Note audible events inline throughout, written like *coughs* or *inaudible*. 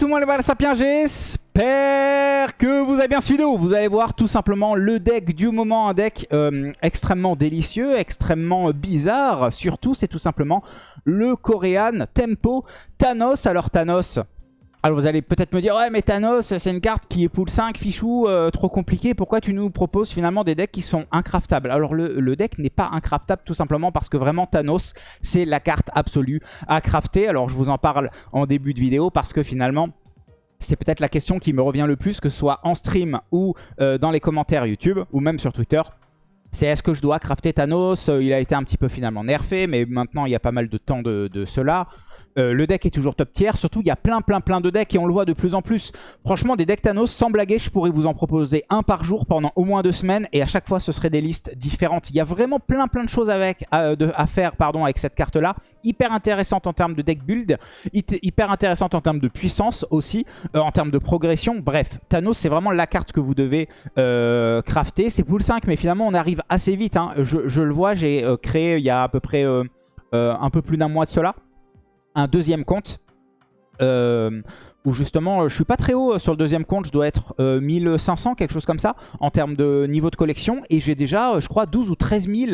tout le monde, les balles sapiens, j'espère que vous avez bien suivi vidéo. Vous allez voir tout simplement le deck du moment, un deck euh, extrêmement délicieux, extrêmement bizarre. Surtout, c'est tout simplement le Korean Tempo Thanos. Alors Thanos, alors vous allez peut-être me dire, ouais mais Thanos c'est une carte qui est pool 5, fichou, euh, trop compliqué, pourquoi tu nous proposes finalement des decks qui sont incraftables? Alors le, deck n'est pas incraftable tout simplement parce que vraiment Thanos c'est la carte absolue à crafter. Alors je vous en parle en début de vidéo parce que finalement c'est peut-être la question qui me revient le plus, que ce soit en stream ou euh, dans les commentaires YouTube ou même sur Twitter. C'est est-ce que je dois crafter Thanos? Euh, Il a été un petit peu finalement nerfé, mais maintenant il y a pas mal de temps de cela. Euh, le deck est toujours top tier. Surtout, il y a plein, plein, plein de decks et on le voit de plus en plus. Franchement, des decks Thanos, sans blaguer, je pourrais vous en proposer un par jour pendant au moins deux semaines. Et à chaque fois, ce seraient des listes différentes. Il y a vraiment plein, plein de choses avec, à, faire avec cette carte-là. Hyper intéressante en termes de deck build. Hyper intéressante en termes de puissance aussi. Euh, en termes de progression. Bref, Thanos, c'est vraiment la carte que vous devez euh, crafter. C'est pool 5, mais finalement, on arrive assez vite. Hein. Je, le vois, j'ai créé il y a à peu près un peu plus d'un mois de cela un deuxième compte. Euh, où justement, je suis pas très haut sur le deuxième compte, je dois être 1500, euh, quelque chose comme ça, en termes de niveau de collection. Et j'ai déjà, je crois, 12 ou 13 000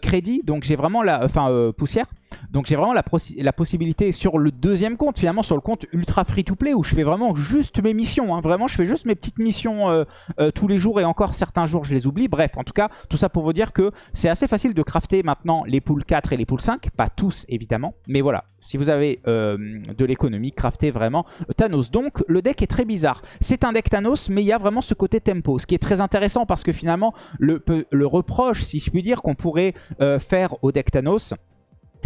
crédits, donc j'ai vraiment la... Enfin, euh, poussière. Donc j'ai vraiment la, possibilité sur le deuxième compte, finalement sur le compte ultra free-to-play, où je fais vraiment juste mes missions. Hein. Vraiment, je fais juste mes petites missions euh, euh, tous les jours, et encore certains jours, je les oublie. Bref, en tout cas, tout ça pour vous dire que c'est assez facile de crafter maintenant les poules 4 et les poules 5. Pas tous, évidemment, mais voilà. Si vous avez euh, de l'économie, craftez vraiment Thanos. Donc, le deck est très bizarre. C'est un deck Thanos, mais il y a vraiment ce côté tempo, ce qui est très intéressant parce que finalement, le, le reproche, si je puis dire, qu'on pourrait faire au deck Thanos,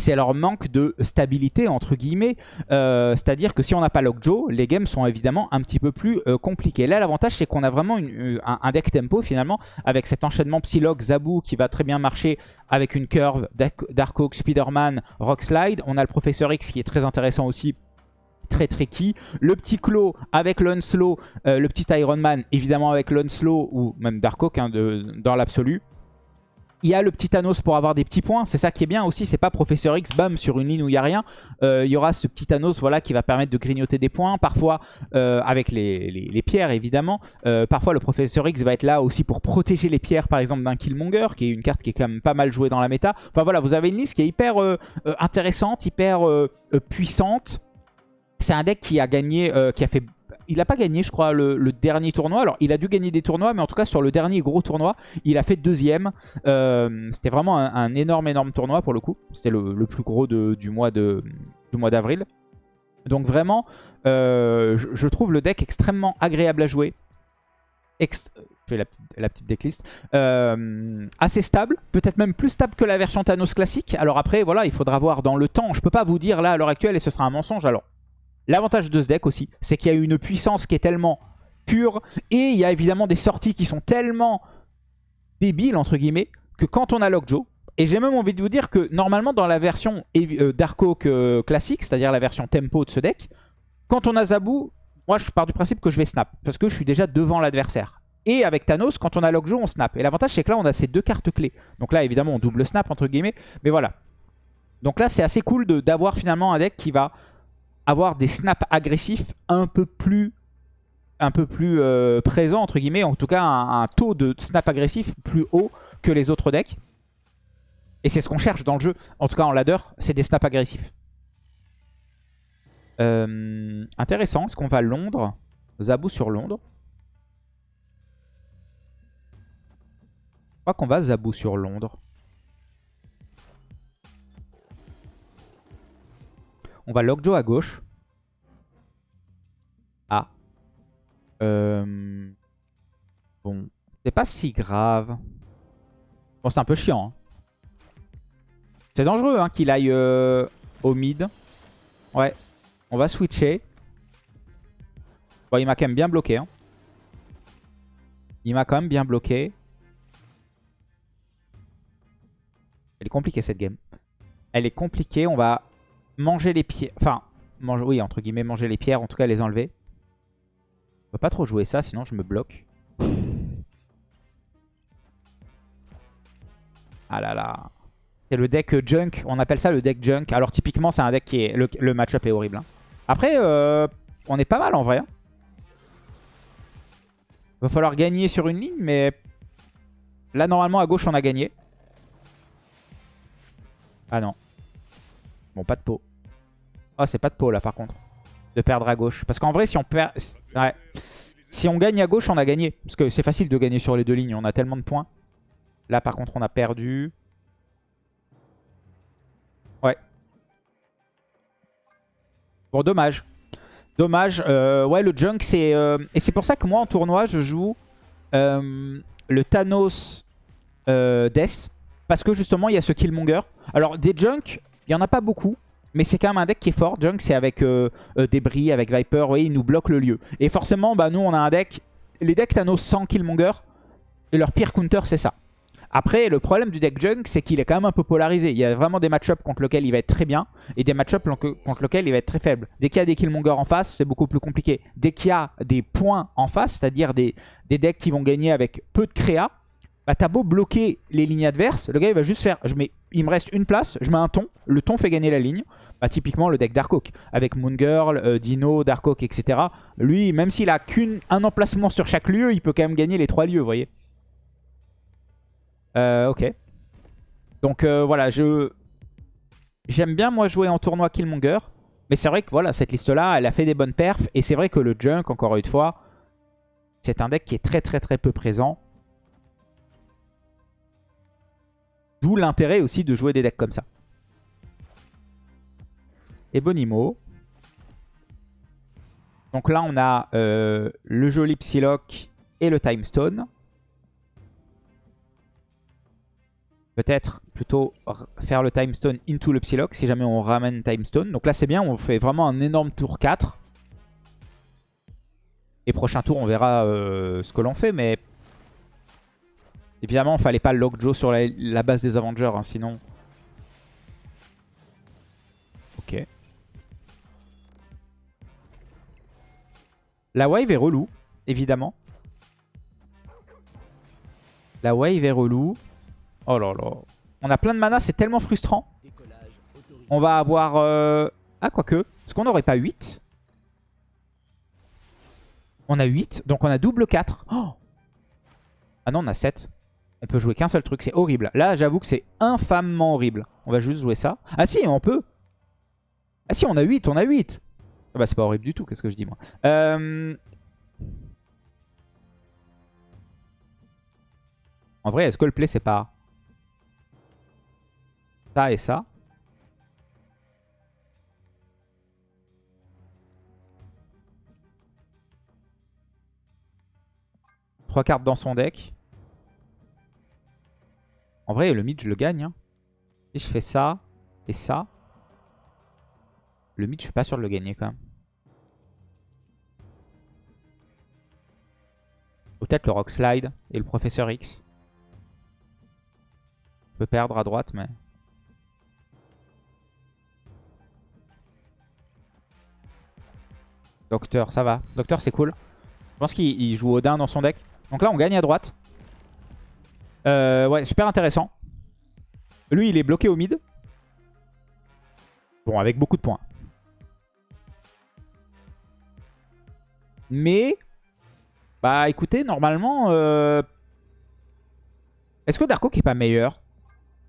c'est leur manque de stabilité entre guillemets. Euh, c'est-à-dire que si on n'a pas Lockjaw, les games sont évidemment un petit peu plus euh, compliqués. Là, l'avantage, c'est qu'on a vraiment euh, un, deck tempo finalement, avec cet enchaînement Psylocke, Zabu qui va très bien marcher avec une curve Darkhawk, Spider-Man, Rockslide. On a le Professeur X qui est très intéressant aussi très tricky. Le petit Claw avec l'Unslow, le petit Iron Man évidemment avec l'Unslow ou même Darkhawk hein, dans l'absolu. Il y a le petit Thanos pour avoir des petits points. C'est ça qui est bien aussi. C'est pas Professeur X, bam, sur une ligne où il n'y a rien. Euh, il y aura ce petit Thanos voilà, qui va permettre de grignoter des points. Parfois, euh, avec les, pierres, évidemment. Euh, parfois, le Professeur X va être là aussi pour protéger les pierres, par exemple, d'un Killmonger, qui est une carte qui est quand même pas mal jouée dans la méta. Enfin voilà, vous avez une liste qui est hyper intéressante, hyper puissante. C'est un deck qui a gagné, qui a fait il n'a pas gagné, je crois, le, dernier tournoi. Alors, il a dû gagner des tournois, mais en tout cas, sur le dernier gros tournoi, il a fait deuxième. Euh, c'était vraiment un, énorme, énorme tournoi pour le coup. C'était le, plus gros du mois d'avril. Donc vraiment, euh, je, trouve le deck extrêmement agréable à jouer. je fais la, petite decklist. Euh, assez stable, peut-être même plus stable que la version Thanos classique. Alors après, voilà, il faudra voir dans le temps. Je peux pas vous dire là à l'heure actuelle et ce sera un mensonge. Alors, L'avantage de ce deck aussi, c'est qu'il y a une puissance qui est tellement pure et il y a évidemment des sorties qui sont tellement débiles, entre guillemets, que quand on a Lockjaw, et j'ai même envie de vous dire que normalement dans la version euh, Dark euh, classique, c'est-à-dire la version tempo de ce deck, quand on a Zabu, moi je pars du principe que je vais snap, parce que je suis déjà devant l'adversaire. Et avec Thanos, quand on a Lockjaw, on snap. Et l'avantage c'est que là on a ces deux cartes clés. Donc là évidemment on double snap entre guillemets, mais voilà. Donc là c'est assez cool d'avoir finalement un deck qui va avoir des snaps agressifs un peu plus un euh, présents, entre guillemets, en tout cas un, taux de snap agressif plus haut que les autres decks. Et c'est ce qu'on cherche dans le jeu, en tout cas en ladder, c'est des snaps agressifs. Euh, intéressant, est-ce qu'on va Londres Zabou sur Londres. Je crois qu'on va Zabou sur Londres. On va Lockjaw à gauche. Ah. Euh... Bon. C'est pas si grave. Bon, c'est un peu chiant. Hein. C'est dangereux hein, qu'il aille euh, au mid. Ouais. On va switcher. Bon, il m'a quand même bien bloqué. Hein. Il m'a quand même bien bloqué. Elle est compliquée cette game. Elle est compliquée. On va manger les pierres. Enfin, oui, entre guillemets, manger les pierres, en tout cas les enlever. On peut pas trop jouer ça, sinon je me bloque. Ah là là. C'est le deck junk, on appelle ça le deck junk. Alors typiquement c'est un deck qui est... Le, match-up est horrible. Hein. Après, euh, on est pas mal en vrai. Hein. Va falloir gagner sur une ligne, mais là, normalement, à gauche, on a gagné. Ah non. Bon, pas de Oh, c'est pas de pot, là, par contre. De perdre à gauche. Parce qu'en vrai, si on perd... Si on gagne à gauche, on a gagné. Parce que c'est facile de gagner sur les deux lignes. On a tellement de points. Là, par contre, on a perdu. Ouais. Bon, dommage. Dommage. Euh, ouais, le junk, c'est... Euh, et c'est pour ça que moi, en tournoi, je joue euh, le Thanos Death. Parce que justement, il y a ce Killmonger. Alors, des junk, il n'y en a pas beaucoup. Mais c'est quand même un deck qui est fort. Junk, c'est avec Débris, avec Viper. Vous voyez, il nous bloque le lieu. Et forcément, bah, nous, on a un deck... Les decks Thanos sans Killmonger, et leur pire counter, c'est ça. Après, le problème du deck Junk, c'est qu'il est quand même un peu polarisé. Il y a vraiment des match-ups contre lesquels il va être très bien et des match-ups contre lesquels il va être très faible. Dès qu'il y a des Killmonger en face, c'est beaucoup plus compliqué. Dès qu'il y a des points en face, c'est-à-dire des, decks qui vont gagner avec peu de créa, bah t'as beau bloquer les lignes adverses, le gars il va juste faire, je mets, il me reste une place, je mets un ton, le ton fait gagner la ligne. Bah, typiquement le deck Darkhawk, avec Moon Girl, euh, Dino, Darkhawk, etc. Lui, même s'il a qu'un emplacement sur chaque lieu, il peut quand même gagner les trois lieux, vous voyez. Euh, ok. Donc euh, voilà, je j'aime bien moi jouer en tournoi Killmonger. Mais c'est vrai que voilà, cette liste-là, elle a fait des bonnes perfs. Et c'est vrai que le Junk, encore une fois, c'est un deck qui est très très très peu présent. D'où l'intérêt aussi de jouer des decks comme ça. Et Bonimo. Donc là, on a euh, le joli Psylocke et le Time Stone. Peut-être plutôt faire le Time Stone into le Psylocke si jamais on ramène Time Stone. Donc là c'est bien, on fait vraiment un énorme tour 4. Et prochain tour on verra euh, ce que l'on fait, mais... Évidemment, il fallait pas Lockjaw sur la, base des Avengers, hein, sinon... Ok. La wave est relou, évidemment. La wave est relou. Oh là là. On a plein de mana, c'est tellement frustrant. On va avoir... Euh... Ah, quoique. Est-ce qu'on n'aurait pas 8 On a 8, donc on a double 4. ah non, on a 7. On peut jouer qu'un seul truc, c'est horrible. Là, j'avoue que c'est infamement horrible. On va juste jouer ça. Ah si, on peut. Ah si, on a 8, on a 8. Ah bah c'est pas horrible du tout, qu'est-ce que je dis moi. Euh... En vrai, est-ce que le play c'est pas... Ça et ça? Trois cartes dans son deck. En vrai, le mid, je le gagne. Hein. Si je fais ça et ça, le mid, je suis pas sûr de le gagner quand même. Peut-être le Rock Slide et le Professeur X. Je peux perdre à droite, mais... Docteur, ça va. Docteur, c'est cool. Je pense qu'il joue Odin dans son deck. Donc là, on gagne à droite. Euh, ouais, super intéressant. Lui, il est bloqué au mid. Bon, avec beaucoup de points. Mais, bah écoutez, normalement... Euh... Est-ce que Darko qui est pas meilleur?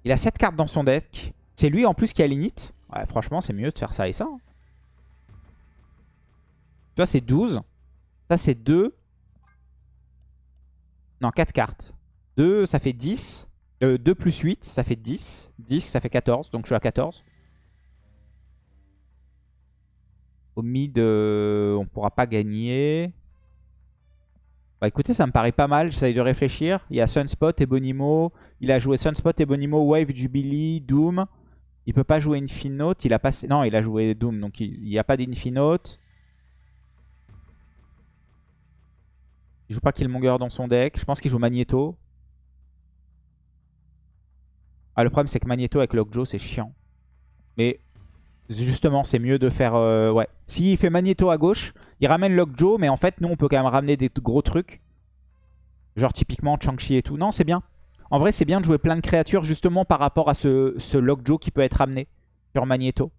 Il a 7 cartes dans son deck. C'est lui en plus qui a l'init. Ouais, franchement, c'est mieux de faire ça et ça. Hein. Tu vois, c'est 12. Ça, c'est 2. Non, 4 cartes. 2, ça fait 10. 2 euh, plus 8, ça fait 10. 10, ça fait 14. Donc, je suis à 14. Au mid, euh, on pourra pas gagner. Bah écoutez, ça me paraît pas mal. J'essaye de réfléchir. Il y a Sunspot et Bonimo. Il a joué Sunspot et Bonimo, Wave, Jubilee, Doom. Il peut pas jouer Infinote. Il a passé... Non, il a joué Doom, donc il n'y a pas d'Infinote. Il joue pas Killmonger dans son deck. Je pense qu'il joue Magneto. Ah, le problème, c'est que Magneto avec Lockjaw, c'est chiant. Mais justement, c'est mieux de faire... Euh, ouais. S'il fait Magneto à gauche, il ramène Lockjaw. Mais en fait, nous, on peut quand même ramener des gros trucs. Genre typiquement Chang-Chi et tout. Non, c'est bien. En vrai, c'est bien de jouer plein de créatures justement par rapport à ce, ce Lockjaw qui peut être ramené sur Magneto.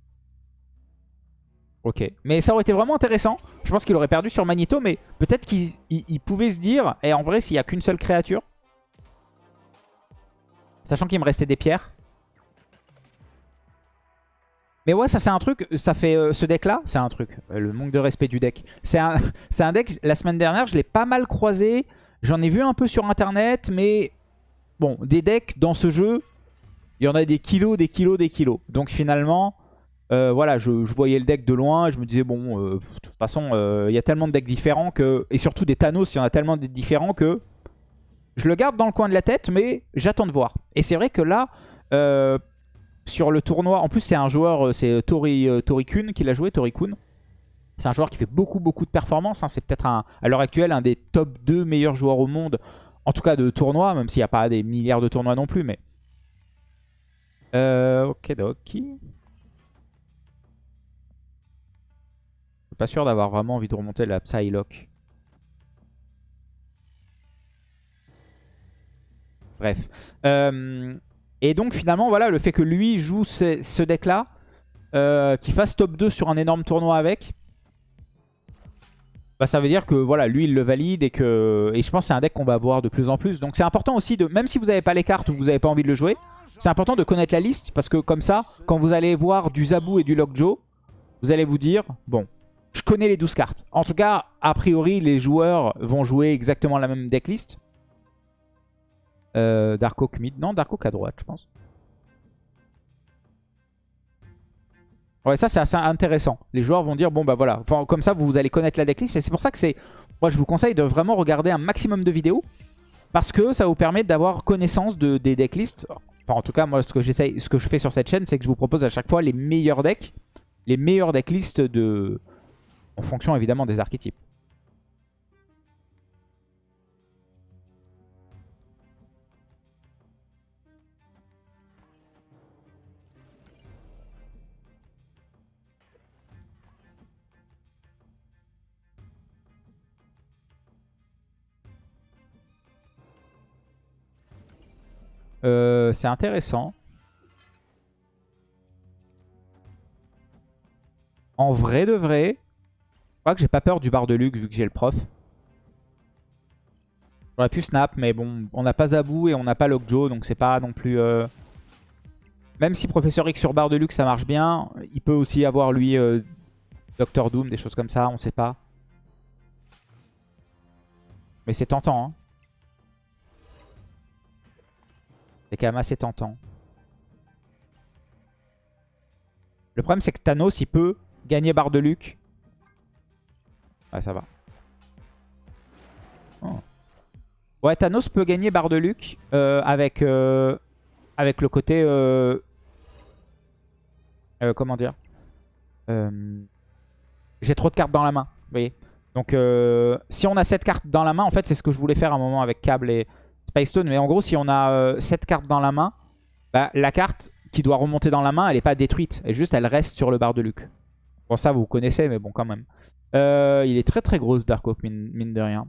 Ok. Mais ça aurait été vraiment intéressant. Je pense qu'il aurait perdu sur Magneto, mais peut-être qu'il pouvait se dire, et en vrai, s'il n'y a qu'une seule créature, sachant qu'il me restait des pierres. Mais ouais, ça c'est un truc, ça fait euh, ce deck là, c'est un truc, euh, le manque de respect du deck. C'est un, *laughs* un deck, la semaine dernière, je l'ai pas mal croisé, j'en ai vu un peu sur internet, mais bon, des decks dans ce jeu, il y en a des kilos, des kilos, des kilos. Donc finalement, euh, voilà, je, voyais le deck de loin je me disais, bon, de toute façon, il y a tellement de decks différents que... Et surtout des Thanos, il y en a tellement de différents que... Je le garde dans le coin de la tête, mais j'attends de voir. Et c'est vrai que là, sur le tournoi. En plus, c'est un joueur, euh, c'est euh, Tori, euh, Tori Kun qui l'a joué, Tori Kun. C'est un joueur qui fait beaucoup, beaucoup de performances. Hein. C'est peut-être à l'heure actuelle un des top 2 meilleurs joueurs au monde. En tout cas de tournoi, même s'il n'y a pas des milliards de tournois non plus. Mais ok, ok. Je suis pas sûr d'avoir vraiment envie de remonter la Psylocke. Bref. Euh, et donc finalement, voilà, le fait que lui joue ce, deck-là, euh, qu'il fasse top 2 sur un énorme tournoi avec, bah, ça veut dire que voilà, lui il le valide et que et je pense que c'est un deck qu'on va voir de plus en plus. Donc c'est important aussi de, même si vous n'avez pas les cartes ou vous n'avez pas envie de le jouer, c'est important de connaître la liste parce que comme ça, quand vous allez voir du Zabu et du Lockjaw, vous allez vous dire, bon, je connais les 12 cartes. En tout cas, a priori, les joueurs vont jouer exactement la même decklist. Euh, Dark mid. Non, Dark à droite, je pense. Ouais, ça c'est assez intéressant. Les joueurs vont dire, bon bah voilà, enfin, comme ça vous allez connaître la decklist. Et c'est pour ça que c'est... Moi je vous conseille de vraiment regarder un maximum de vidéos. Parce que ça vous permet d'avoir connaissance de, des decklists. Enfin en tout cas, moi ce que, ce que je fais sur cette chaîne, c'est que je vous propose à chaque fois les meilleurs decks. Les meilleurs decklists de... En fonction évidemment des archétypes. Euh, c'est intéressant. En vrai de vrai, je crois que j'ai pas peur du bar de Luc vu que j'ai le prof. J'aurais pu snap, mais bon, on n'a pas Zabou et on n'a pas Lockjaw, donc c'est pas non plus... Euh, même si Professeur X sur bar de Luc ça marche bien, il peut aussi avoir lui euh, Doctor Doom, des choses comme ça, on sait pas. Mais c'est tentant, hein. C'est quand même assez tentant. Le problème, c'est que Thanos, il peut gagner barre de Luc. Ouais, ça va. Oh. Ouais, Thanos peut gagner barre de Luc euh, avec, euh, avec le côté... Euh, comment dire J'ai trop de cartes dans la main, vous voyez Donc, si on a cette carte dans la main, en fait, c'est ce que je voulais faire à un moment avec Cable et, Stone. Mais en gros, si on a 7 euh, cartes dans la main, bah, la carte qui doit remonter dans la main, elle n'est pas détruite. Et juste, elle reste sur le bar de Luc. Bon, ça, vous connaissez, mais bon, quand même. Euh, il est très très gros, ce Dark Oak, mine, de rien.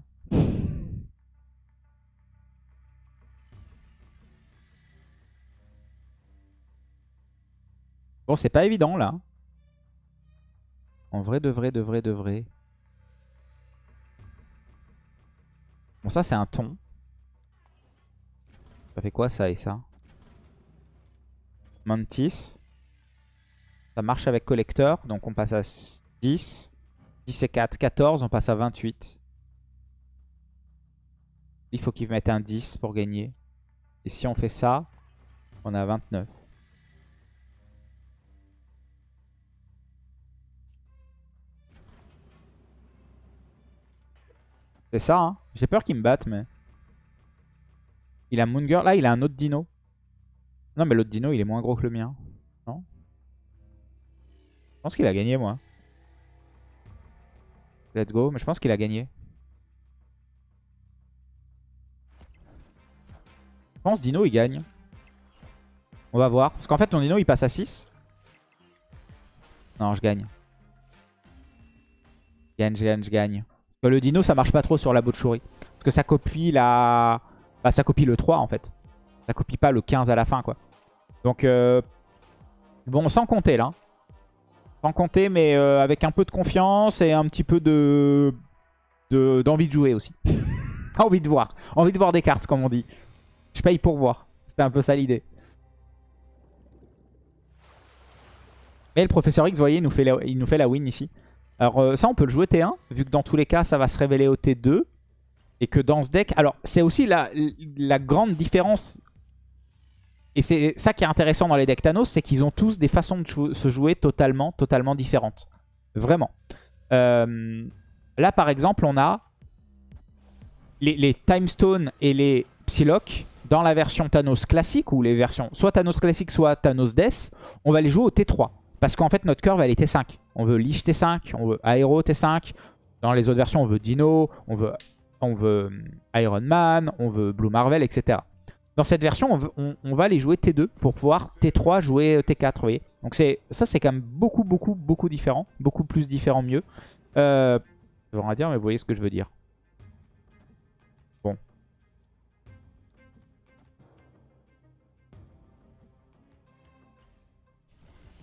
Bon, c'est pas évident, là. En vrai, de vrai, de vrai, de vrai. Bon, ça, c'est un ton. Ça fait quoi ça et ça? Mantis. Ça marche avec collecteur. Donc on passe à 10. 10 et 4. 14. On passe à 28. Il faut qu'il mette un 10 pour gagner. Et si on fait ça, on a 29. C'est ça, hein? J'ai peur qu'il me batte, mais... Il a Moon Girl. Là, il a un autre dino. Non, mais l'autre dino, il est moins gros que le mien. Non? Je pense qu'il a gagné, moi. Let's go. Mais je pense qu'il a gagné. Je pense Dino, il gagne. On va voir. Parce qu'en fait, ton Dino, il passe à 6. Non, je gagne. Je gagne, je gagne, je gagne. Parce que le Dino, ça marche pas trop sur la Botchouri. Parce que ça copie la... Bah, ça copie le 3 en fait. Ça copie pas le 15 à la fin quoi. Donc, euh... bon, sans compter là. Sans compter, mais euh, avec un peu de confiance et un petit peu de d'envie de, jouer aussi. *laughs* envie de voir. Envie de voir des cartes, comme on dit. Je paye pour voir. C'était un peu ça l'idée. Mais le professeur X, vous voyez, il nous fait la, il nous fait la win ici. Alors euh, ça, on peut le jouer T1, vu que dans tous les cas, ça va se révéler au T2. Et que dans ce deck... Alors, c'est aussi la, grande différence et c'est ça qui est intéressant dans les decks Thanos, c'est qu'ils ont tous des façons de se jouer totalement, totalement différentes. Vraiment. Euh, là, par exemple, on a les, les Time Stone et les Psylocke dans la version Thanos classique, ou les versions soit Thanos classique, soit Thanos Death, on va les jouer au T3. Parce qu'en fait, notre curve, elle est T5. On veut Lich T5, on veut Aero T5. Dans les autres versions, on veut Dino, on veut, on veut euh, Iron Man, on veut Blue Marvel, etc. Dans cette version, on, va les jouer T2 pour pouvoir T3 jouer T4, vous voyez. Donc ça, c'est quand même beaucoup, beaucoup, beaucoup différent. Beaucoup plus différent, mieux. Euh, on va dire, mais vous voyez ce que je veux dire. Bon.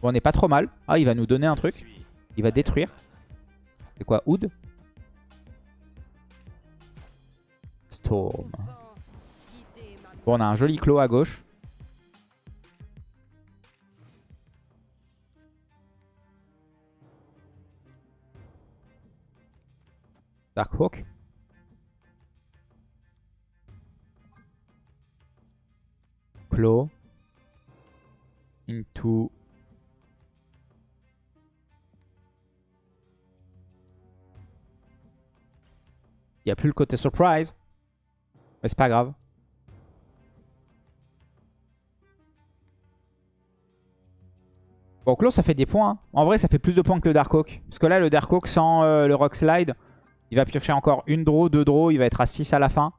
Bon, on n'est pas trop mal. Ah, il va nous donner un truc. Il va détruire. C'est quoi, Oud? Bon, on a un joli clos à gauche. Darkhawk. Claw. Into. Il n'y a plus le côté surprise. Mais c'est pas grave. Bon, Claw, ça fait des points. Hein. En vrai, ça fait plus de points que le Darkhawk. Parce que là, le Darkhawk, sans euh, le Rock Slide, il va piocher encore une draw, deux draws. Il va être à 6 à la fin.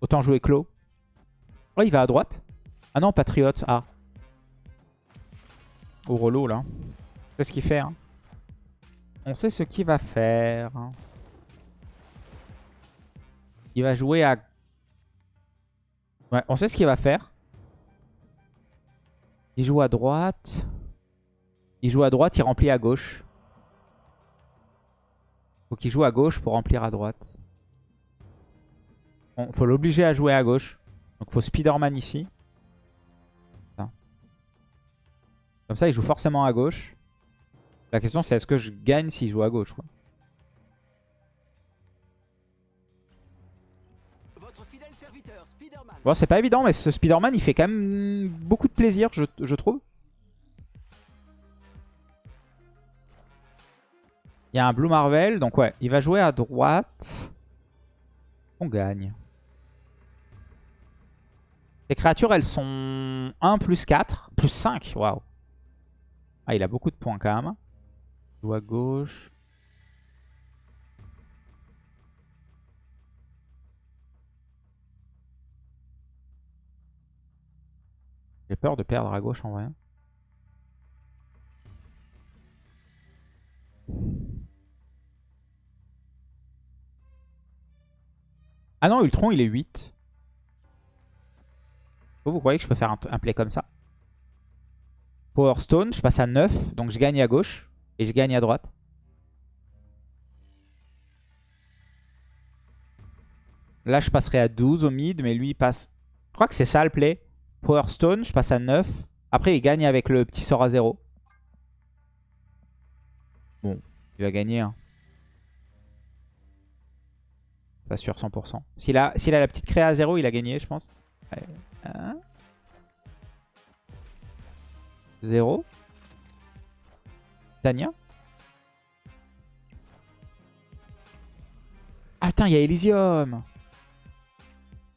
Autant jouer Claw. Oh, il va à droite. Ah non, Patriote. Ah. Au relou, là. C'est ce qu'il fait. Hein. On sait ce qu'il va faire. Il va jouer à... Ouais, on sait ce qu'il va faire. Il joue à droite. Il joue à droite, il remplit à gauche. Faut qu'il joue à gauche pour remplir à droite. Bon, faut l'obliger à jouer à gauche. Donc faut Spider-Man ici. Comme ça, il joue forcément à gauche. La question, c'est est-ce que je gagne s'il joue à gauche. Bon, c'est pas évident, mais ce Spider-Man, il fait quand même beaucoup de plaisir, je, trouve. Il y a un Blue Marvel, donc ouais, il va jouer à droite. On gagne. Les créatures, elles sont 1 plus 4, plus 5, waouh. Ah, il a beaucoup de points quand même. À gauche. J'ai peur de perdre à gauche en vrai. Ah non, Ultron, il est 8. Vous, croyez que je peux faire un, play comme ça? Power Stone, je passe à 9. Donc je gagne à gauche. Et je gagne à droite. Là, je passerai à 12 au mid. Mais lui, il passe... Je crois que c'est ça le play. Power Stone, je passe à 9. Après, il gagne avec le petit sort à 0. Bon, il va gagner. Hein. Pas sûr 100%. S'il a, a la petite créa à 0, il a gagné, je pense. 0. Tania. Ah il y a Elysium.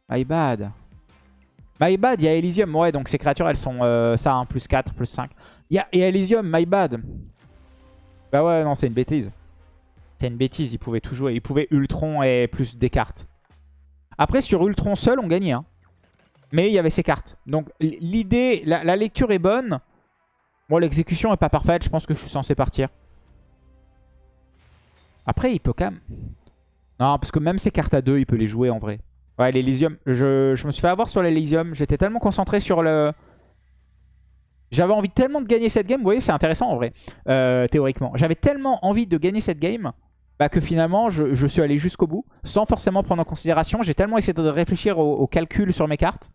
My bad. My bad, il y a Elysium. Ouais, donc ces créatures, elles sont euh, ça, hein, plus 4, plus 5. Il y a, Elysium, my bad. Bah ouais, non, c'est une bêtise. C'est une bêtise, il pouvait tout jouer. Il pouvait Ultron et plus des cartes. Après, sur Ultron seul, on gagnait. Hein. Mais il y avait ces cartes. Donc l'idée, la, lecture est bonne. Bon, l'exécution est pas parfaite. Je pense que je suis censé partir. Après, il peut quand même... Non, parce que même ces cartes à deux, il peut les jouer en vrai. Ouais, l'Elysium. Je, me suis fait avoir sur l'Elysium. J'étais tellement concentré sur le... J'avais envie tellement de gagner cette game. Vous voyez, c'est intéressant en vrai, euh, théoriquement. J'avais tellement envie de gagner cette game bah, que finalement, je, suis allé jusqu'au bout sans forcément prendre en considération. J'ai tellement essayé de réfléchir au, au, calcul sur mes cartes.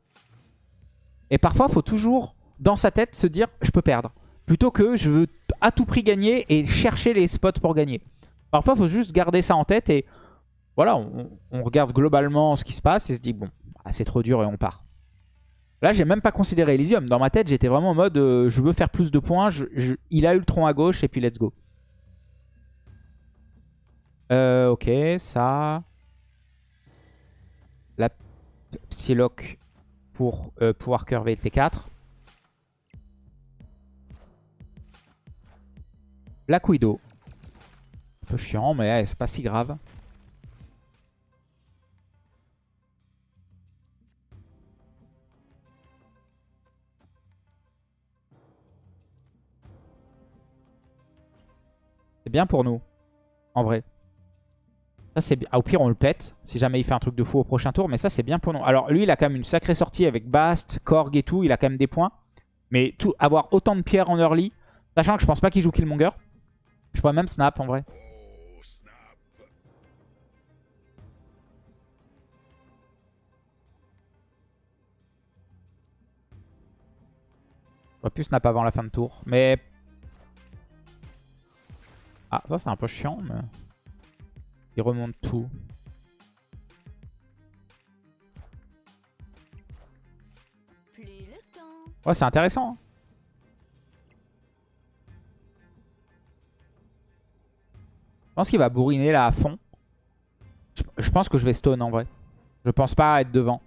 Et parfois, il faut toujours, dans sa tête, se dire « je peux perdre ». Plutôt que je veux à tout prix gagner et chercher les spots pour gagner. Parfois, il faut juste garder ça en tête et voilà, on, regarde globalement ce qui se passe et se dit « bon, bah, c'est trop dur et on part ». Là, j'ai même pas considéré Elysium. Dans ma tête, j'étais vraiment en mode euh, je veux faire plus de points. il a tronc à gauche et puis let's go. Euh, ok, ça. La Psylocke pour pouvoir curver T4. Black Widow. Un peu chiant, mais c'est pas si grave. C'est bien pour nous, en vrai. Ça, c'est bien. au pire, on le pète si jamais il fait un truc de fou au prochain tour. Mais ça, c'est bien pour nous. Alors, lui, il a quand même une sacrée sortie avec Bast, Korg et tout. Il a quand même des points. Mais avoir autant de pierres en early, sachant que je pense pas qu'il joue Killmonger. Je pourrais même snap en vrai. J'aurais pu snap avant la fin de tour. Mais... Ah, ça c'est un peu chiant. Mais... Il remonte tout. Ouais, c'est intéressant. Hein. Je pense qu'il va bourriner là à fond. Je, pense que je vais stone en vrai. Je pense pas être devant.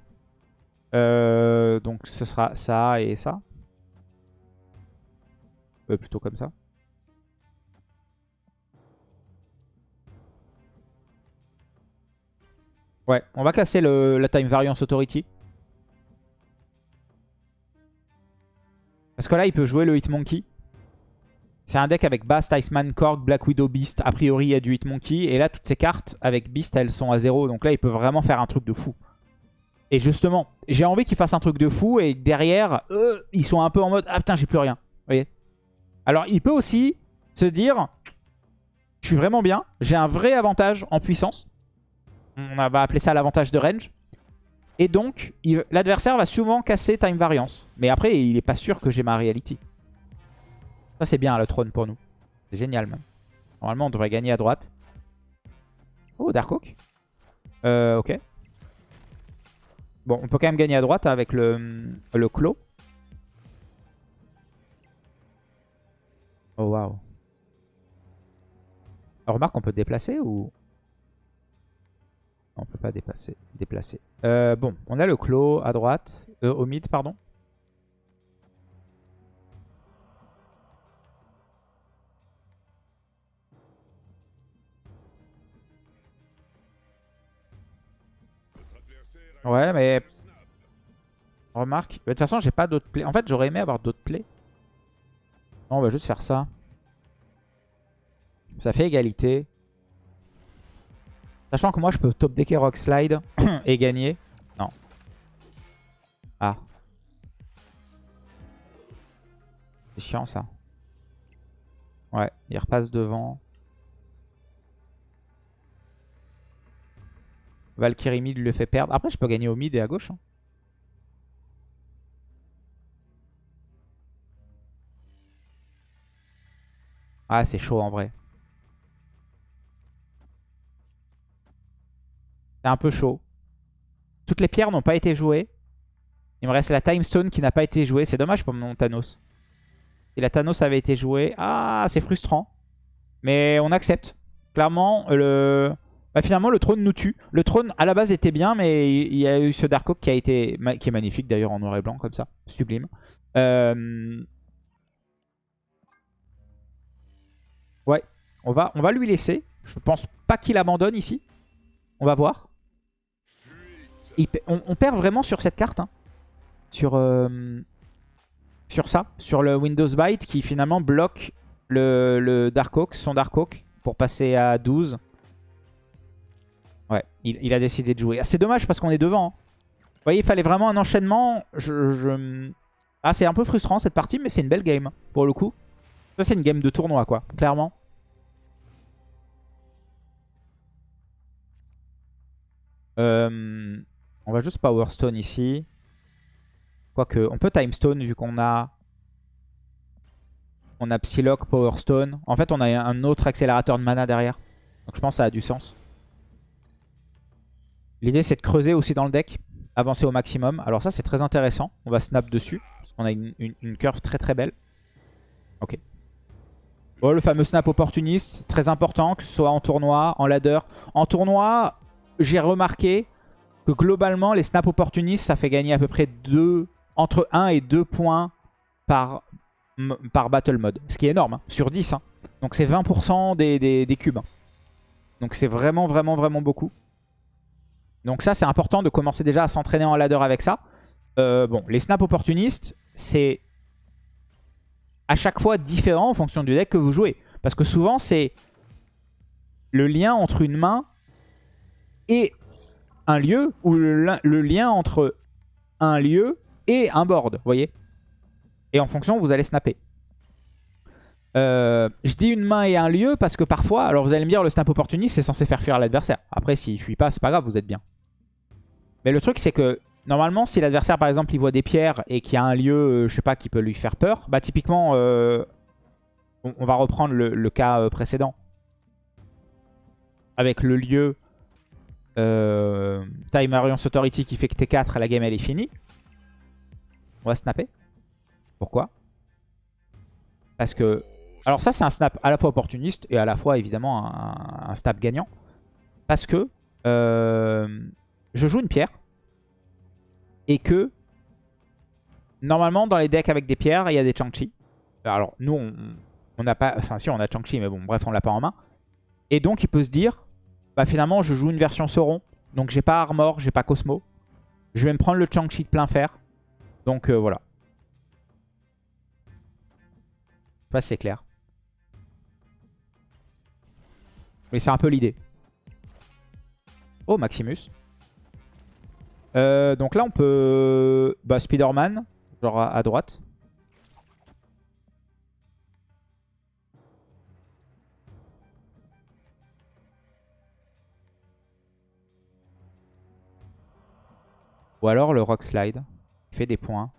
Euh, donc ce sera ça et ça. Euh, plutôt comme ça. Ouais, on va casser le, la time variance authority. Parce que là, il peut jouer le Hitmonkey. C'est un deck avec Bast, Iceman, Korg, Black Widow, Beast. A priori, il y a du Hitmonkey. Et là, toutes ces cartes avec Beast, elles sont à 0. Donc là, il peut vraiment faire un truc de fou. Et justement, j'ai envie qu'il fasse un truc de fou. Et derrière, euh, ils sont un peu en mode « Ah putain, j'ai plus rien. » Vous Alors, il peut aussi se dire « Je suis vraiment bien. J'ai un vrai avantage en puissance. » On va appeler ça l'avantage de range. Et donc, l'adversaire va souvent casser Time Variance. Mais après, il est pas sûr que j'ai ma reality. Ça, c'est bien le trône pour nous. C'est génial même. Normalement, on devrait gagner à droite. Oh, Darkhawk. Euh, ok. Bon, on peut quand même gagner à droite avec le, le. Oh, waouh. Remarque, on peut déplacer ou... On peut pas dépasser, déplacer. Euh, bon, on a le clos à droite, euh, au mid, pardon. Ouais, mais... Remarque. De toute façon, j'ai pas d'autres plays. En fait, j'aurais aimé avoir d'autres plays. Non, on va juste faire ça. Ça fait égalité. Sachant que moi, je peux top decker Rock Slide *coughs* et gagner. Non. Ah. C'est chiant, ça. Ouais, il repasse devant. Valkyrie mid le fait perdre. Après, je peux gagner au mid et à gauche. Hein. Ah, c'est chaud en vrai. C'est un peu chaud. Toutes les pierres n'ont pas été jouées. Il me reste la Time Stone qui n'a pas été jouée. C'est dommage pour mon Thanos. Si la Thanos avait été jouée... Ah, c'est frustrant. Mais on accepte. Clairement, le... Bah, finalement, le trône nous tue. Le trône, à la base, était bien, mais il y a eu ce Dark Oak qui, a été, est magnifique, d'ailleurs, en noir et blanc, comme ça. Sublime. Euh, ouais, on va, on va lui laisser. Je pense pas qu'il abandonne ici. On va voir. On, perd vraiment sur cette carte. Hein. Sur, euh, sur ça. Sur le Windows Byte qui finalement bloque le, Dark Oak, son Dark Oak, pour passer à 12. Ouais, il, a décidé de jouer. Ah, c'est dommage parce qu'on est devant. Hein. Vous voyez, il fallait vraiment un enchaînement. Ah, c'est un peu frustrant cette partie, mais c'est une belle game, pour le coup. Ça, c'est une game de tournoi, quoi, clairement. Euh, on va juste Power Stone ici. Quoique, on peut Time Stone vu qu'on a... On a Psylocke, Power Stone. En fait, on a un autre accélérateur de mana derrière. Donc je pense que ça a du sens. L'idée, c'est de creuser aussi dans le deck. Avancer au maximum. Alors ça, c'est très intéressant. On va snap dessus. Parce qu'on a une, curve très très belle. Ok. Bon, le fameux snap opportuniste. Très important, que ce soit en tournoi, en ladder. En tournoi, j'ai remarqué que globalement, les snaps opportunistes, ça fait gagner à peu près 2, entre 1 et 2 points par, battle mode. Ce qui est énorme, hein, sur 10. Hein. Donc c'est 20% des, cubes. Hein. Donc c'est vraiment, vraiment, vraiment beaucoup. Donc ça, c'est important de commencer déjà à s'entraîner en ladder avec ça. Euh, bon, les snaps opportunistes, c'est à chaque fois différent en fonction du deck que vous jouez. Parce que souvent, c'est le lien entre une main et un lieu, ou le, lien entre un lieu et un board, vous voyez? Et en fonction, vous allez snapper. Euh, je dis une main et un lieu parce que parfois, alors vous allez me dire le snap opportuniste c'est censé faire fuir l'adversaire. Après s'il fuit pas c'est pas grave, vous êtes bien. Mais le truc c'est que normalement si l'adversaire par exemple il voit des pierres et qu'il y a un lieu, euh, je sais pas, qui peut lui faire peur, bah typiquement euh, on, va reprendre le, cas précédent. Avec le lieu Time Alliance Authority qui fait que T4 la game elle est finie. On va snapper. Pourquoi? Parce que alors ça, c'est un snap à la fois opportuniste et à la fois, évidemment, un, snap gagnant. Parce que euh, je joue une pierre et que, normalement, dans les decks avec des pierres, il y a des Chang-Chi. Alors, nous, on n'a pas... Enfin, si, on a Chang-Chi, mais bon, bref, on l'a pas en main. Et donc, il peut se dire, bah finalement, je joue une version Sauron. Donc, j'ai pas Armor, j'ai pas Cosmo. Je vais me prendre le Chang-Chi de plein fer. Donc, euh, voilà. Je sais pas si c'est clair. Mais c'est un peu l'idée. Oh, Maximus. Euh, donc là, on peut... Bah, Spider-Man, genre à, droite. Ou alors le Rock Slide. Il fait des points.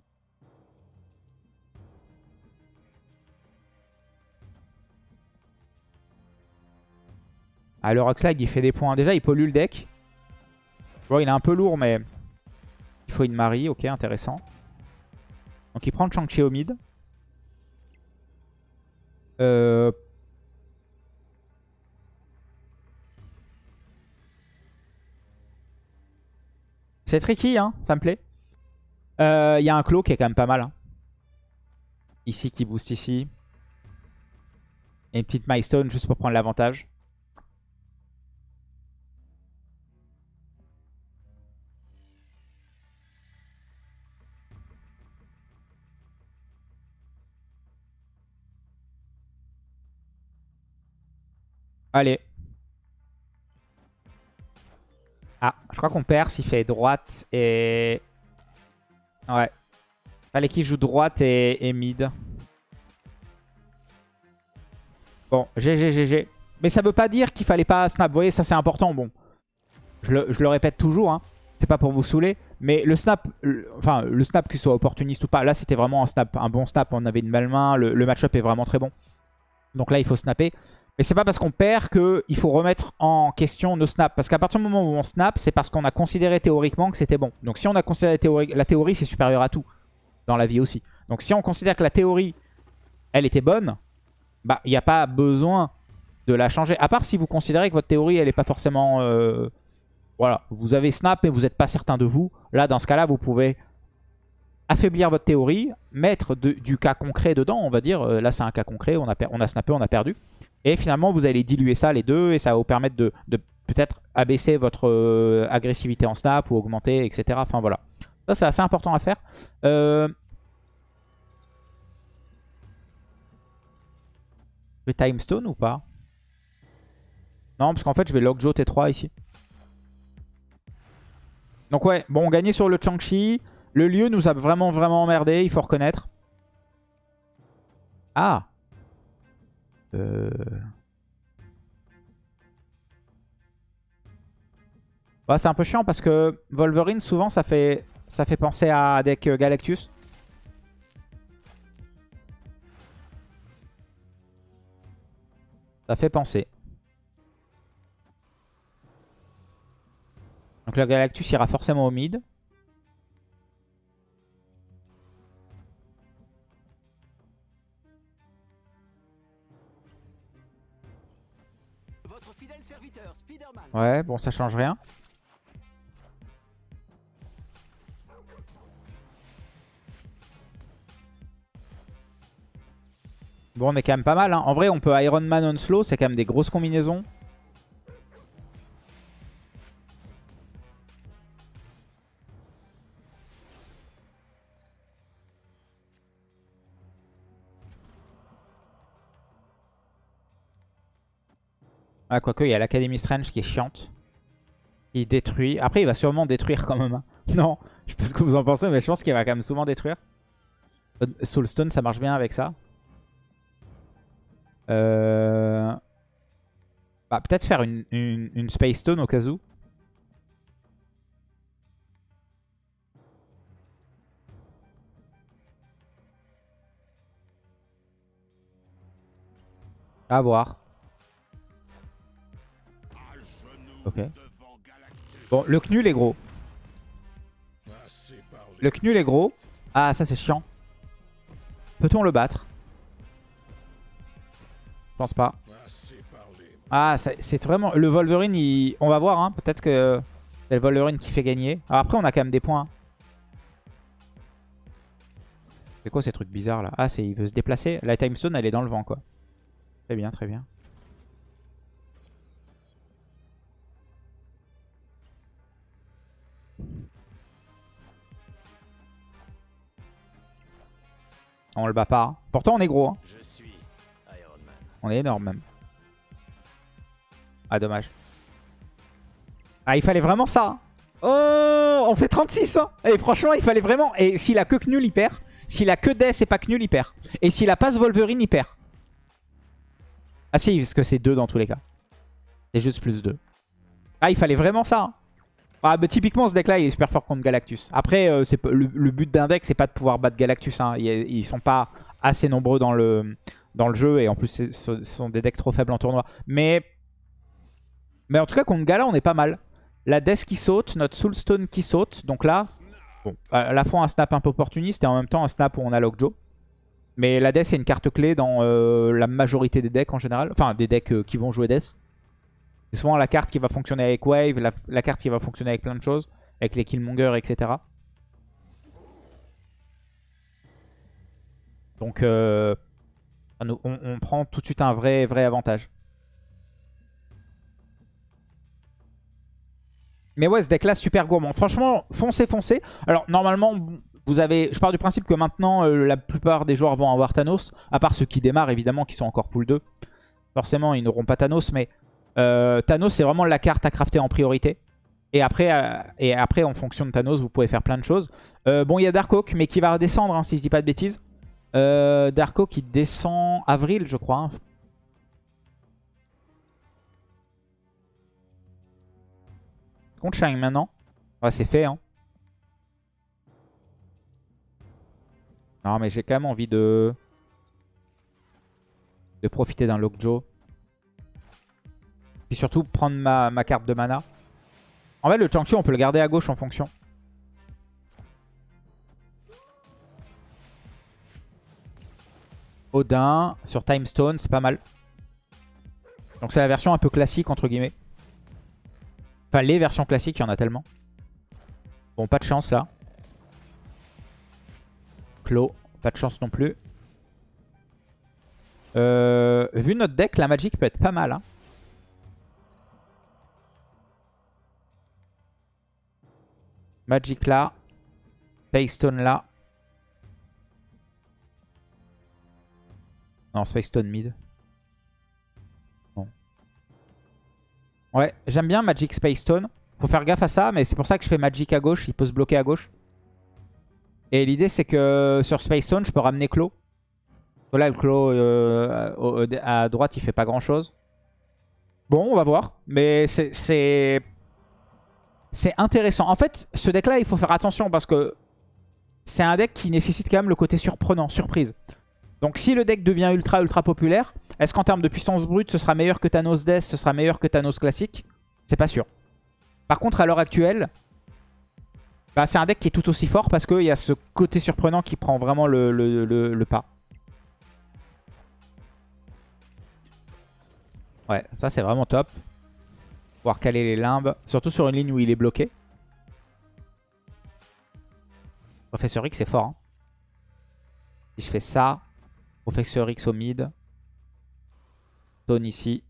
Ah, le Rockslide, il fait des points. Déjà, il pollue le deck. Bon, il est un peu lourd, mais il faut une Marie. Ok, intéressant. Donc, il prend le Shang-Chi au mid. Euh... C'est tricky, hein, ça me plaît. Euh, il y a un clos qui est quand même pas mal. Hein. Ici, qui booste ici. Et une petite milestone juste pour prendre l'avantage. Allez. Ah, je crois qu'on perd s'il fait droite et... Ouais. Fallait qu'il joue droite et, mid. Bon, GG, GG. Mais ça veut pas dire qu'il fallait pas snap. Vous voyez, ça c'est important. Bon, je le, répète toujours. Hein. C'est pas pour vous saouler. Mais le snap, enfin, le snap qu'il soit opportuniste ou pas, là c'était vraiment un snap, un bon snap. On avait une belle main. Le, le match-up est vraiment très bon. Donc là, il faut snapper. Mais c'est pas parce qu'on perd qu'il faut remettre en question nos snaps. Parce qu'à partir du moment où on snap, c'est parce qu'on a considéré théoriquement que c'était bon. Donc si on a considéré la théorie, c'est supérieur à tout. Dans la vie aussi. Donc si on considère que la théorie, elle était bonne, bah il n'y a pas besoin de la changer. À part si vous considérez que votre théorie, elle n'est pas forcément... Euh, voilà, vous avez snap mais vous n'êtes pas certain de vous. Là, dans ce cas-là, vous pouvez affaiblir votre théorie, mettre du cas concret dedans, on va dire. Euh, là, c'est un cas concret, on a, on a snappé, on a perdu. Et finalement, vous allez diluer ça, les deux, et ça va vous permettre de, peut-être abaisser votre euh, agressivité en snap ou augmenter, etc. Enfin, voilà. Ça, c'est assez important à faire. Euh... Vais time stone ou pas? Non, parce qu'en fait, je vais Lockjaw T3 ici. Donc ouais, bon, on gagnait sur le Chang-Chi. Le lieu nous a vraiment, vraiment emmerdé, il faut reconnaître. Ah euh... c'est un peu chiant parce que Wolverine, souvent, ça fait, ça fait penser à deck Galactus. Ça fait penser. Donc le Galactus ira forcément au mid. Ouais, bon, ça change rien. Bon, on est quand même pas mal. Hein. En vrai, on peut Iron Man on slow. C'est quand même des grosses combinaisons. Ah, quoique, il y a l'Académie Strange qui est chiante. Qui détruit. Après, il va sûrement détruire quand même. Hein. Non, je sais pas ce que vous en pensez, mais je pense qu'il va quand même souvent détruire. Soulstone, ça marche bien avec ça. Euh... Bah, Peut-être faire une, une, Space Stone au cas où. À voir. Ok. Bon, le Knul est gros. Le Knul est gros. Ah, ça c'est chiant. Peut-on le battre? Je pense pas. Ah, c'est vraiment... Le Wolverine, on va voir. Hein. Peut-être que c'est le Wolverine qui fait gagner. après, on a quand même des points. C'est quoi ces trucs bizarres là? Ah, il veut se déplacer. La Time Stone, elle est dans le vent quoi. Très bien, très bien. On le bat pas. Hein. Pourtant, on est gros. Hein. On est énorme même. Ah, dommage. Ah, il fallait vraiment ça. Hein. Oh, on fait 36. Hein. Et franchement, il fallait vraiment... Et s'il a que Knul, il perd. S'il a que Death et pas Knul, il perd. Et s'il a pas ce Wolverine, il perd. Ah si, parce que c'est 2 dans tous les cas. C'est juste plus 2. Ah, il fallait vraiment ça. Hein. Ah, bah, typiquement, ce deck-là, il est super fort contre Galactus. Après, euh, le, but d'un deck, c'est pas de pouvoir battre Galactus. Ils, ils sont pas assez nombreux dans le, dans le jeu. Et en plus, ce sont des decks trop faibles en tournoi. Mais, en tout cas, contre Gala, on est pas mal. La Death qui saute, notre Soulstone qui saute. Donc là, à la fois un snap un peu opportuniste et en même temps un snap où on a Lockjaw. Mais la Death, c'est une carte clé dans euh, la majorité des decks en général. Enfin, des decks euh, qui vont jouer Death. Souvent la carte qui va fonctionner avec Wave, la, carte qui va fonctionner avec plein de choses. Avec les Killmonger, etc. Donc, euh, on, prend tout de suite un vrai, vrai avantage. Mais ouais, ce deck là, super gourmand. Franchement, foncez, foncez. Alors, normalement, vous avez... Je pars du principe que maintenant, euh, la plupart des joueurs vont avoir Thanos. À part ceux qui démarrent, évidemment, qui sont encore pool 2. Forcément, ils n'auront pas Thanos. Mais euh, Thanos, c'est vraiment la carte à crafter en priorité. Et après, euh, et après, en fonction de Thanos, vous pouvez faire plein de choses. bon, il y a Darkhawk, mais qui va redescendre, hein, si je dis pas de bêtises. Euh, Darko qui descend avril, je crois. Contre Shine maintenant. C'est fait. Hein. Non, mais j'ai quand même envie de... De profiter d'un Lockjaw. Puis surtout prendre ma, ma, carte de mana. En fait, le Changchi, on peut le garder à gauche en fonction. Odin sur Time Stone, c'est pas mal. Donc c'est la version un peu classique entre guillemets. Enfin les versions classiques, il y en a tellement. Bon, pas de chance là. Clos, pas de chance non plus. Euh, vu notre deck, la Magic peut être pas mal. Hein. Magic là. Paystone là. Non, Space Stone mid. Ouais, j'aime bien Magic Space Stone. Faut faire gaffe à ça, mais c'est pour ça que je fais Magic à gauche. Il peut se bloquer à gauche. Et l'idée, c'est que sur Space Stone, je peux ramener Claw. Là, le Claw euh, à droite, il fait pas grand-chose. Bon, on va voir. Mais c'est... C'est intéressant. En fait, ce deck-là, il faut faire attention parce que c'est un deck qui nécessite quand même le côté surprenant, surprise. Donc si le deck devient ultra ultra populaire, est-ce qu'en termes de puissance brute, ce sera meilleur que Thanos Death, ce sera meilleur que Thanos classique? C'est pas sûr. Par contre, à l'heure actuelle, bah, c'est un deck qui est tout aussi fort parce qu'il y a ce côté surprenant qui prend vraiment le, le pas. Ouais, ça c'est vraiment top. Caler les limbes, surtout sur une ligne où il est bloqué. Professeur X c'est fort. Hein. Si je fais ça, Professeur X au mid. Zone ici.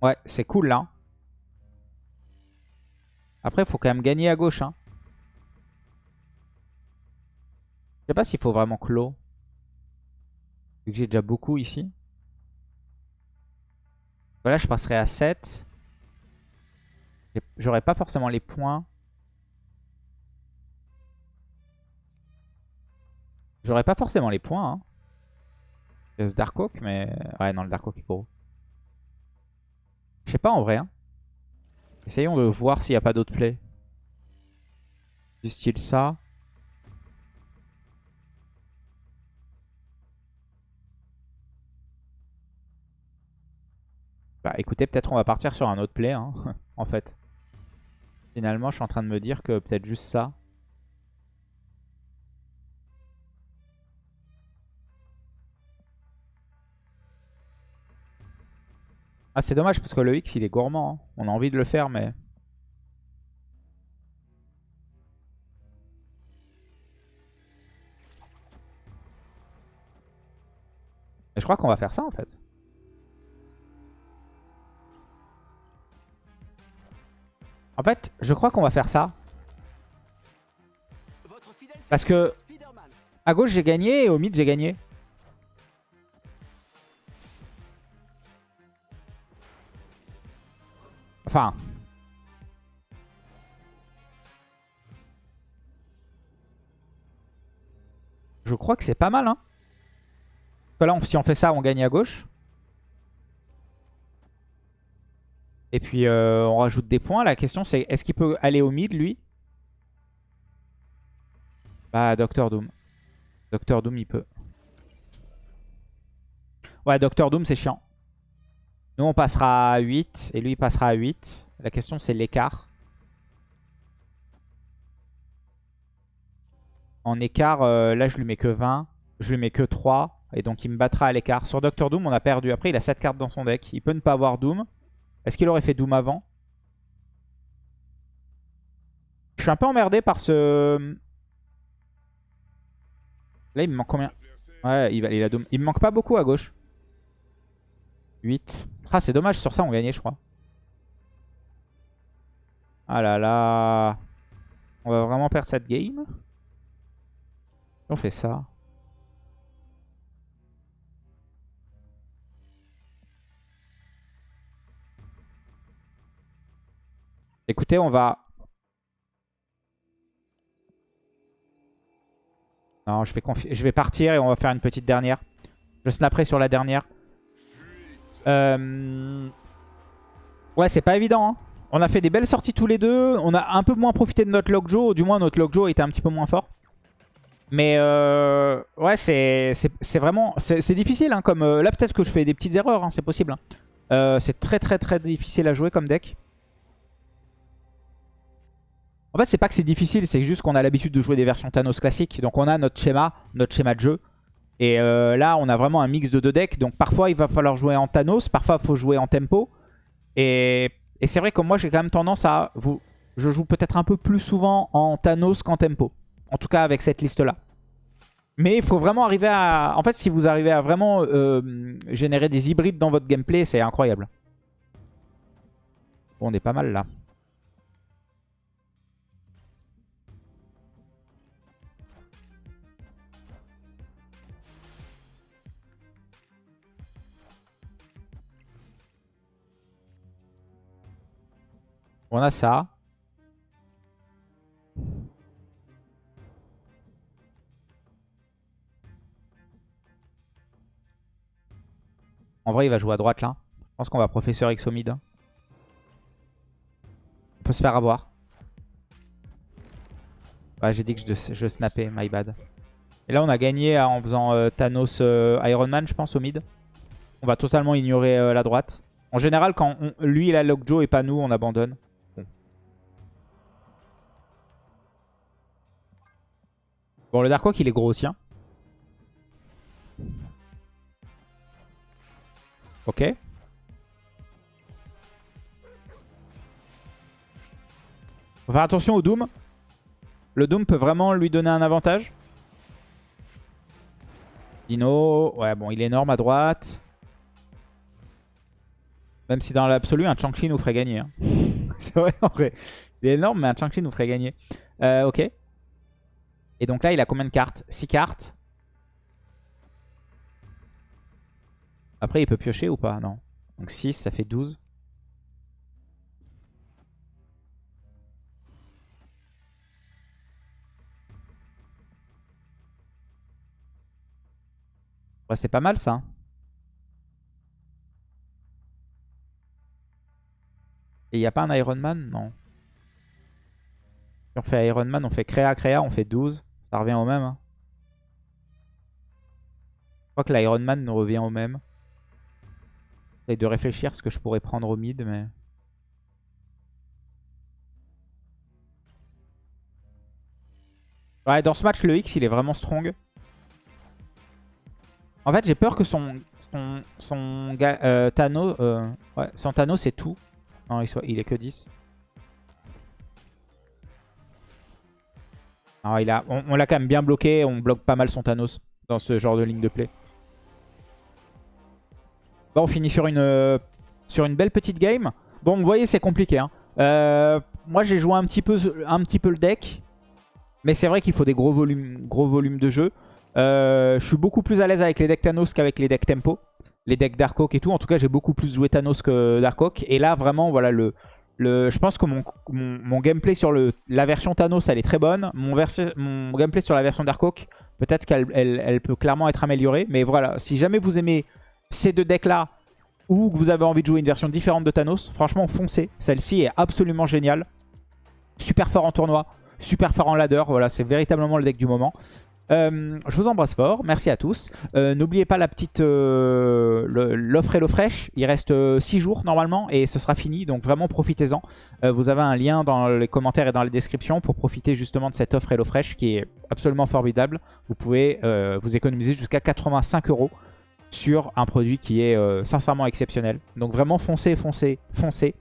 Ouais, c'est cool là. Après, il faut quand même gagner à gauche. Hein. Je sais pas s'il faut vraiment clos. Vu que j'ai déjà beaucoup ici. Voilà, je passerai à 7. J'aurai pas forcément les points. J'aurais pas forcément les points. Hein. Il y a ce Dark mais... Ouais, non, le Dark Oak est gros. Je sais pas en vrai. Hein. Essayons de voir s'il n'y a pas d'autres plays. Du style ça. Bah écoutez, peut-être on va partir sur un autre play, hein, *laughs* en fait. Finalement, je suis en train de me dire que peut-être juste ça. Ah, c'est dommage parce que le X, il est gourmand. Hein. On a envie de le faire, mais... je crois qu'on va faire ça, en fait. En fait, je crois qu'on va faire ça. Parce que à gauche j'ai gagné et au mid j'ai gagné. Enfin. Je crois que c'est pas mal. Hein. Là, si on fait ça, on gagne à gauche. Et puis, euh, on rajoute des points. La question, c'est est-ce qu'il peut aller au mid, lui? Bah, Doctor Doom. Doctor Doom, il peut. Ouais, Doctor Doom, c'est chiant. Nous, on passera à 8 et lui, il passera à 8. La question, c'est l'écart. En écart, euh, là, je lui mets que 20. Je lui mets que 3. Et donc, il me battra à l'écart. Sur Doctor Doom, on a perdu. Après, il a 7 cartes dans son deck. Il peut ne pas avoir Doom. Est-ce qu'il aurait fait Doom avant? Je suis un peu emmerdé par ce... Là, il me manque combien? Ouais, il, a Doom. Il me manque pas beaucoup à gauche. 8. Ah, c'est dommage, sur ça on gagnait, je crois. Ah là là. On va vraiment perdre cette game. On fait ça. Écoutez, on va... Non, je vais, partir et on va faire une petite dernière. Je snapperai sur la dernière. Euh, ouais, c'est pas évident. Hein. On a fait des belles sorties tous les deux. On a un peu moins profité de notre Lockjaw. Du moins, notre Lockjaw était un petit peu moins fort. Mais euh, ouais, c'est vraiment... C'est difficile. Hein, comme euh, Là, peut-être que je fais des petites erreurs. Hein, c'est possible. c'est très très très difficile à jouer comme deck. En fait, c'est pas que c'est difficile. C'est juste qu'on a l'habitude de jouer des versions Thanos classiques. Donc on a notre schéma, notre schéma de jeu. Et euh, là, on a vraiment un mix de deux decks. Donc parfois, il va falloir jouer en Thanos. Parfois, il faut jouer en tempo. Et, c'est vrai que moi, j'ai quand même tendance à... vous. Je joue peut-être un peu plus souvent en Thanos qu'en tempo. En tout cas, avec cette liste-là. Mais il faut vraiment arriver à... En fait, si vous arrivez à vraiment euh, générer des hybrides dans votre gameplay, c'est incroyable. Bon, on est pas mal là. On a ça. En vrai, il va jouer à droite là. Je pense qu'on va professeur X au mid. On peut se faire avoir. Ouais, j'ai dit que je, snappais, my bad. Et là, on a gagné euh, en faisant euh, Thanos euh, Iron Man, je pense, au mid. On va totalement ignorer la droite. En général, quand lui, il a Lockjaw et pas nous, on abandonne. Bon, le Dark Oak, il est gros aussi. Hein. Ok. Faut faire attention au Doom. Le Doom peut vraiment lui donner un avantage. Dino, ouais bon, il est énorme à droite. Même si dans l'absolu, un Chang-Chi nous ferait gagner. Hein. *laughs* C'est vrai, en vrai. Il est énorme, mais un Chang-Chi nous ferait gagner. Euh, ok. Et donc là, il a combien de cartes? 6 cartes? Après, il peut piocher ou pas? Non. Donc 6, ça fait 12. c'est pas mal ça. Et il n'y a pas un Iron Man? Non. Si on fait Iron Man, on fait créa, créa, on fait 12. Ça revient au même. Hein. Je crois que l'Iron Man nous revient au même. J'essaye de réfléchir ce que je pourrais prendre au mid, mais... Ouais, dans ce match, le X, il est vraiment strong. En fait, j'ai peur que son, son, son euh, Thanos, euh, ouais, son Thanos, c'est tout. Non, il, soit, il est que 10. Alors, il a, on, l'a quand même bien bloqué. On bloque pas mal son Thanos dans ce genre de ligne de play. Bon, on finit sur une, une belle petite game. Bon, vous voyez, c'est compliqué. Hein. Euh, moi, j'ai joué un petit, peu, un petit le deck. Mais c'est vrai qu'il faut des gros volumes, gros volumes de jeu. Euh, je suis beaucoup plus à l'aise avec les decks Thanos qu'avec les decks Tempo. Les decks Dark Oak et tout. En tout cas, j'ai beaucoup plus joué Thanos que Dark Oak. Et là, vraiment, voilà, le, je pense que mon, gameplay sur la version Thanos, elle est très bonne. Mon, gameplay sur la version Dark Oak, peut-être qu'elle elle, peut clairement être améliorée. Mais voilà, si jamais vous aimez ces deux decks-là, ou que vous avez envie de jouer une version différente de Thanos, franchement, foncez. Celle-ci est absolument géniale. Super fort en tournoi, super fort en ladder. Voilà, c'est véritablement le deck du moment. Euh, je vous embrasse fort, merci à tous. Euh, n'oubliez pas la petite euh, l'offre Fresh. Il reste 6 jours normalement et ce sera fini, donc vraiment profitez-en. vous avez un lien dans les commentaires et dans les descriptions pour profiter justement de cette offre Fresh qui est absolument formidable. Vous pouvez vous économiser jusqu'à 85 euros sur un produit qui est sincèrement exceptionnel. Donc vraiment foncez, foncez, foncez.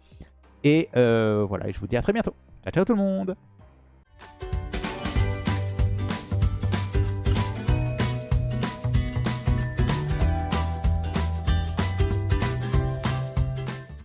Et voilà, je vous dis à très bientôt. Ciao, ciao tout le monde